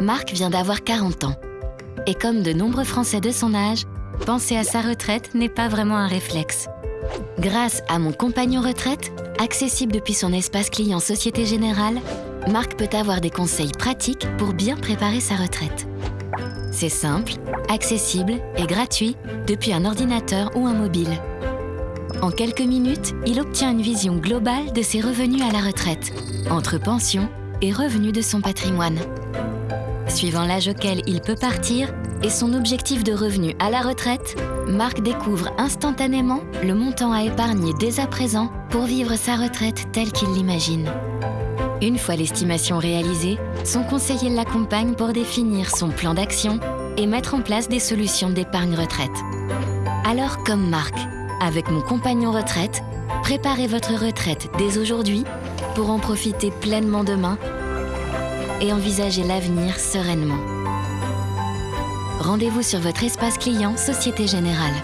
Marc vient d'avoir 40 ans. Et comme de nombreux Français de son âge, penser à sa retraite n'est pas vraiment un réflexe. Grâce à mon compagnon retraite, accessible depuis son espace client Société Générale, Marc peut avoir des conseils pratiques pour bien préparer sa retraite. C'est simple, accessible et gratuit depuis un ordinateur ou un mobile. En quelques minutes, il obtient une vision globale de ses revenus à la retraite, entre pension et revenus de son patrimoine. Suivant l'âge auquel il peut partir et son objectif de revenu à la retraite, Marc découvre instantanément le montant à épargner dès à présent pour vivre sa retraite telle qu'il l'imagine. Une fois l'estimation réalisée, son conseiller l'accompagne pour définir son plan d'action et mettre en place des solutions d'épargne retraite. Alors comme Marc, avec mon compagnon retraite, préparez votre retraite dès aujourd'hui pour en profiter pleinement demain et envisager l'avenir sereinement. Rendez-vous sur votre espace client Société Générale.